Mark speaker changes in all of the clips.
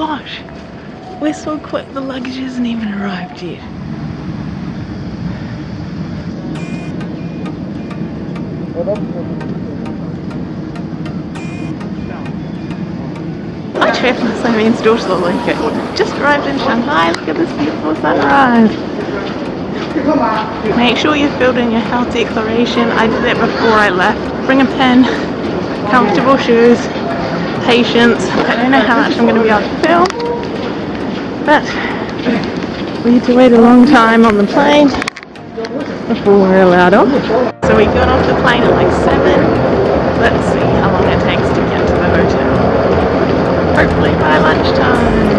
Speaker 1: Gosh, we're so quick, the luggage hasn't even arrived yet. Hi travellers, I'm Ian's daughter Lalika. Just arrived in Shanghai, look at this beautiful sunrise. Make sure you filled in your health declaration. I did that before I left. Bring a pen, comfortable shoes, patience. I don't know how much I'm going to be able to film, but we had to wait a long time on the plane before we're allowed off. So we got off the plane at like 7. Let's see how long it takes to get to the hotel. Hopefully by lunchtime.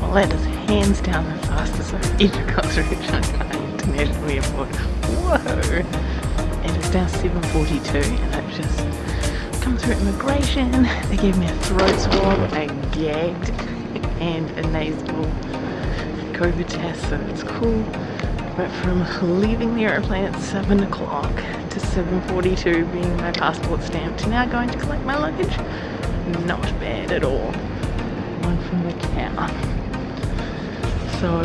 Speaker 1: Well, that is hands down the fastest I've ever got through Shanghai International Airport. Whoa! And it's now 7.42 and I've just come through immigration. They gave me a throat swab, a gagged and a nasal COVID test, so it's cool. But from leaving the airplane at 7 o'clock to 7.42 being my passport stamped to now going to collect my luggage, not bad at all. One from the cow. So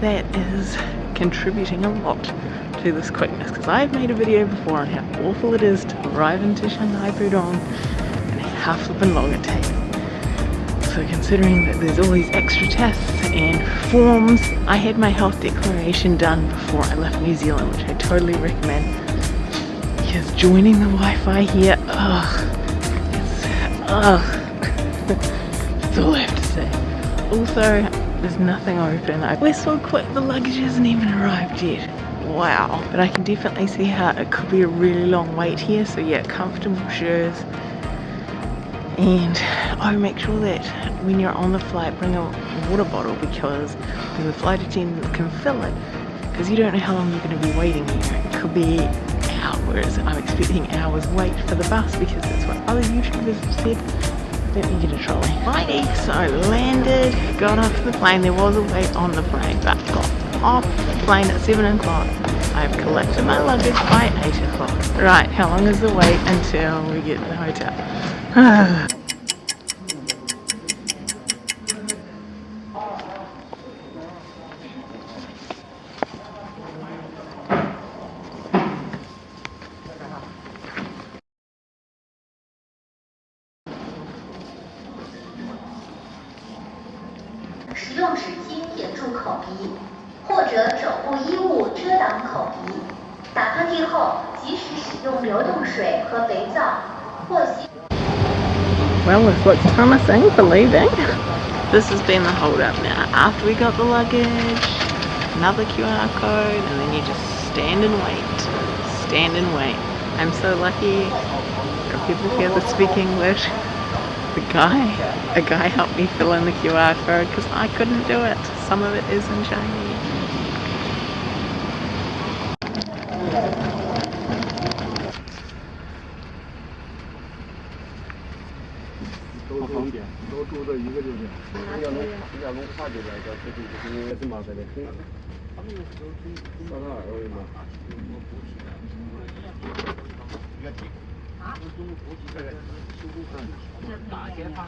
Speaker 1: that is contributing a lot this quickness because I've made a video before on how awful it is to arrive into Shanghai Pudong and how flippin' long it takes. So considering that there's all these extra tests and forms, I had my health declaration done before I left New Zealand, which I totally recommend. Because joining the Wi-Fi here, ugh, it's, ugh, that's all I have to say. Also, there's nothing open. I, we're so quick, the luggage hasn't even arrived yet. Wow. But I can definitely see how it could be a really long wait here. So yeah, comfortable shoes. And oh, make sure that when you're on the flight, bring a water bottle because the flight attendant can fill it because you don't know how long you're going to be waiting here. It could be hours. I'm expecting hours wait for the bus because that's what other YouTubers have said. Let me get a trolley. Righty, so landed, got off the plane. There was a wait on the plane, but got off the plane at 7 o'clock. I've collected my luggage by 8 o'clock. Right, how long is the wait until we get to the hotel?
Speaker 2: 使用纸巾掩住口鼻，或者肘部衣物遮挡口鼻。打喷嚏后，及时使用流动水和肥皂或洗。
Speaker 1: Well, this looks promising for leaving. This has been the hold up now. After we got the luggage, another QR code, and then you just stand and wait. Stand and wait. I'm so lucky. There are people here that speak English. the guy, a guy helped me fill in the QR code because I couldn't do it. Some of it is in Chinese. Uh-huh. 这边的修路上。打前方